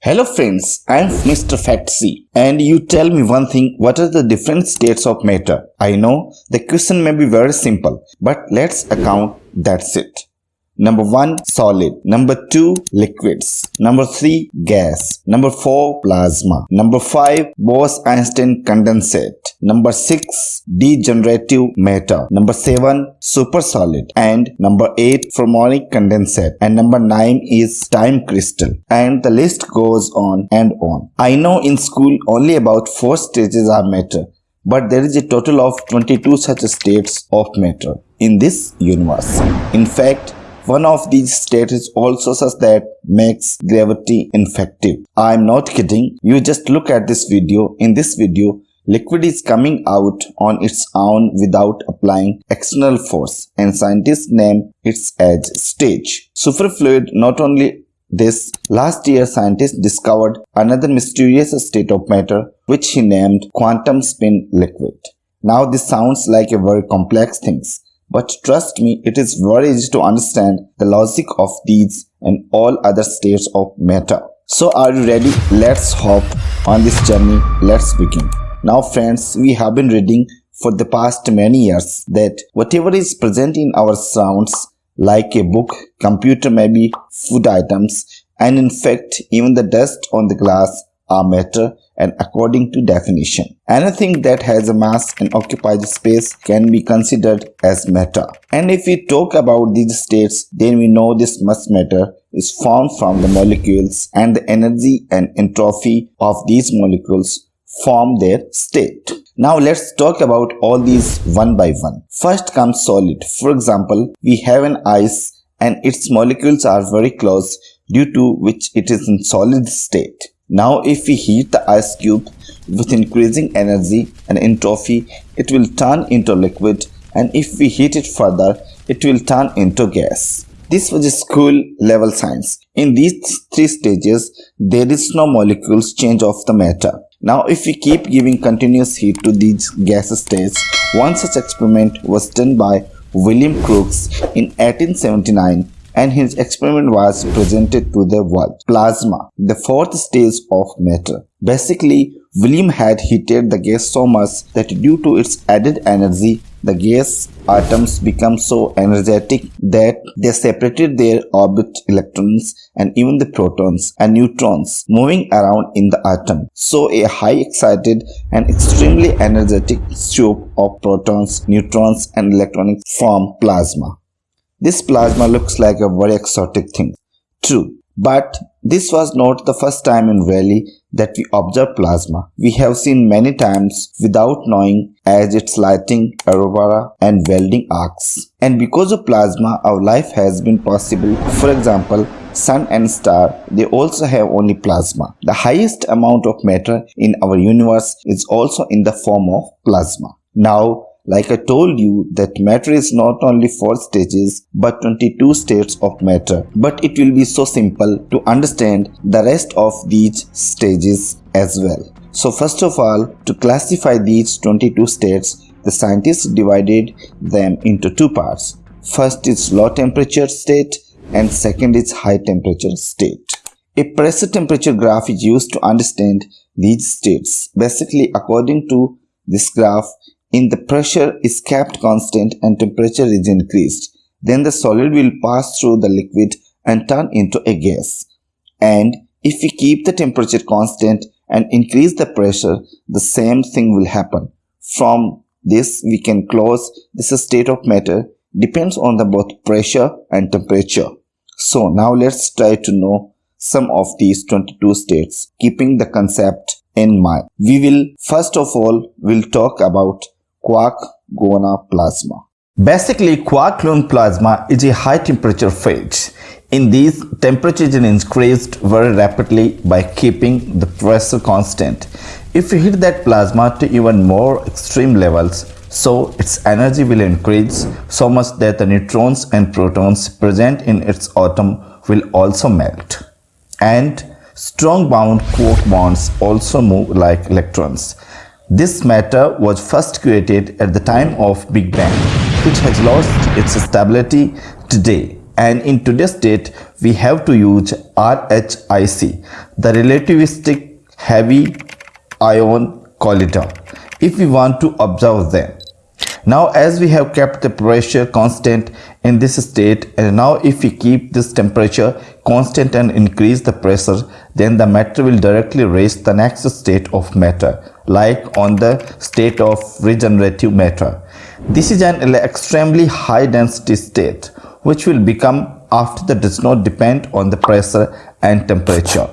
Hello friends, I am Mr. Factsy and you tell me one thing, what are the different states of matter? I know the question may be very simple, but let's account that's it. Number 1 solid, number 2 liquids, number 3 gas, number 4 plasma, number 5 Bose-Einstein condensate, number 6 degenerative matter, number 7 supersolid and number 8 fermionic condensate. And number 9 is time crystal. And the list goes on and on. I know in school only about 4 stages are matter but there is a total of 22 such states of matter in this universe. In fact, one of these states is also such that makes gravity ineffective. I'm not kidding. You just look at this video. In this video, liquid is coming out on its own without applying external force and scientists name its as stage. Superfluid not only this, last year scientists discovered another mysterious state of matter which he named quantum spin liquid. Now this sounds like a very complex things but trust me, it is very easy to understand the logic of these and all other states of matter. So are you ready? Let's hop on this journey. Let's begin. Now friends, we have been reading for the past many years that whatever is present in our surrounds like a book, computer maybe, food items and in fact even the dust on the glass are matter and according to definition. Anything that has a mass and occupies space can be considered as matter. And if we talk about these states, then we know this mass matter is formed from the molecules and the energy and entropy of these molecules form their state. Now let's talk about all these one by one. First comes solid. For example, we have an ice and its molecules are very close due to which it is in solid state. Now if we heat the ice cube with increasing energy and entropy, it will turn into liquid and if we heat it further, it will turn into gas. This was a school level science. In these three stages, there is no molecules change of the matter. Now if we keep giving continuous heat to these gas states, one such experiment was done by William Crookes in 1879 and his experiment was presented to the world. Plasma, the fourth stage of matter. Basically, William had heated the gas so much that due to its added energy, the gas atoms become so energetic that they separated their orbit electrons and even the protons and neutrons moving around in the atom. So a high excited and extremely energetic soup of protons, neutrons and electrons form plasma. This plasma looks like a very exotic thing. True, but this was not the first time in reality that we observed plasma. We have seen many times without knowing as its lighting, aurora and welding arcs. And because of plasma, our life has been possible. For example, sun and star, they also have only plasma. The highest amount of matter in our universe is also in the form of plasma. Now, like I told you that matter is not only 4 stages but 22 states of matter. But it will be so simple to understand the rest of these stages as well. So first of all, to classify these 22 states, the scientists divided them into two parts. First is low temperature state and second is high temperature state. A pressure temperature graph is used to understand these states. Basically, according to this graph, in the pressure is kept constant and temperature is increased, then the solid will pass through the liquid and turn into a gas. And if we keep the temperature constant and increase the pressure, the same thing will happen. From this, we can close this state of matter depends on the both pressure and temperature. So now let's try to know some of these 22 states, keeping the concept in mind. We will first of all we'll talk about quark-gluon plasma. Basically, quark-gluon plasma is a high temperature phase. In these, temperature is increased very rapidly by keeping the pressure constant. If you hit that plasma to even more extreme levels, so its energy will increase so much that the neutrons and protons present in its atom will also melt. And strong bound quark bonds also move like electrons. This matter was first created at the time of Big Bang, which has lost its stability today. and in today's state we have to use RHIC, the relativistic heavy ion collider, if we want to observe them. Now as we have kept the pressure constant in this state and now if we keep this temperature constant and increase the pressure then the matter will directly reach the next state of matter like on the state of degenerative matter. This is an extremely high density state which will become after that does not depend on the pressure and temperature.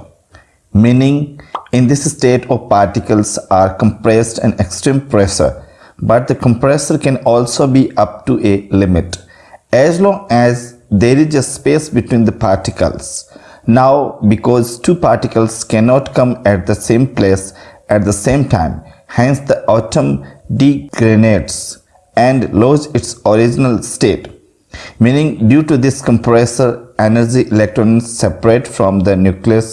Meaning in this state of particles are compressed and extreme pressure but the compressor can also be up to a limit as long as there is a space between the particles. Now because two particles cannot come at the same place at the same time hence the atom degradates and loses its original state meaning due to this compressor energy electrons separate from the nucleus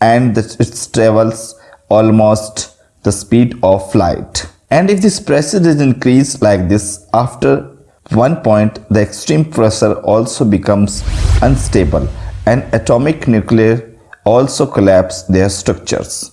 and it travels almost the speed of light. And if this pressure is increased like this, after one point the extreme pressure also becomes unstable and atomic nuclei also collapse their structures.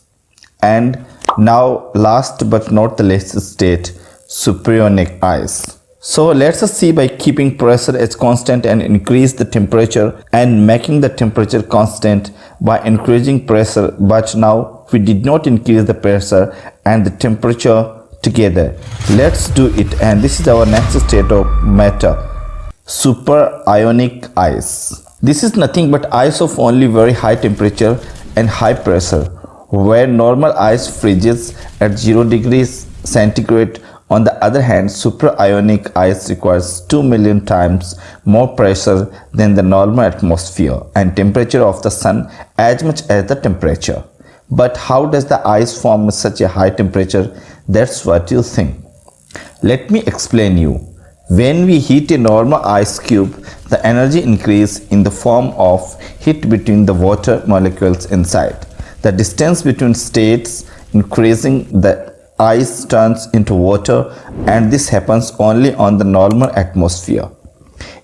And now last but not the least state, superionic ice. So let's see by keeping pressure as constant and increase the temperature and making the temperature constant by increasing pressure but now we did not increase the pressure and the temperature together. Let's do it and this is our next state of matter super ionic ice. This is nothing but ice of only very high temperature and high pressure where normal ice freezes at 0 degrees centigrade on the other hand, superionic ice requires 2 million times more pressure than the normal atmosphere and temperature of the sun as much as the temperature. But how does the ice form at such a high temperature? That's what you think. Let me explain you. When we heat a normal ice cube, the energy increase in the form of heat between the water molecules inside. The distance between states increasing the ice turns into water and this happens only on the normal atmosphere.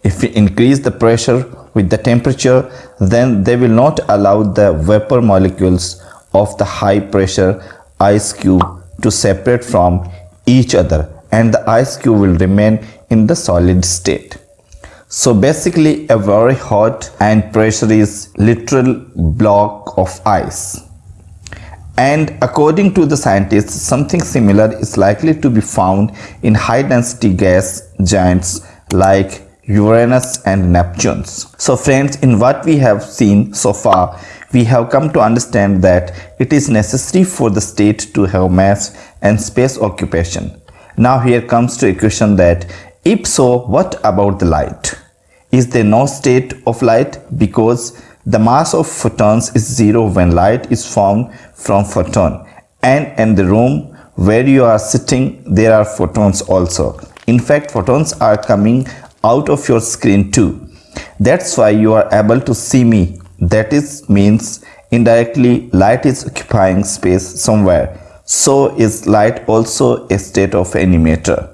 If we increase the pressure with the temperature, then they will not allow the vapor molecules of the high pressure ice cube to separate from each other and the ice cube will remain in the solid state. So basically a very hot and pressure is literal block of ice. And according to the scientists, something similar is likely to be found in high density gas giants like Uranus and Neptune. So friends, in what we have seen so far, we have come to understand that it is necessary for the state to have mass and space occupation. Now here comes to a question that if so, what about the light? Is there no state of light? Because the mass of photons is zero when light is formed from photon and in the room where you are sitting there are photons also. In fact photons are coming out of your screen too. That's why you are able to see me. That is means indirectly light is occupying space somewhere. So is light also a state of any matter?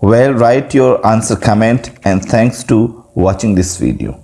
Well, write your answer comment and thanks to watching this video.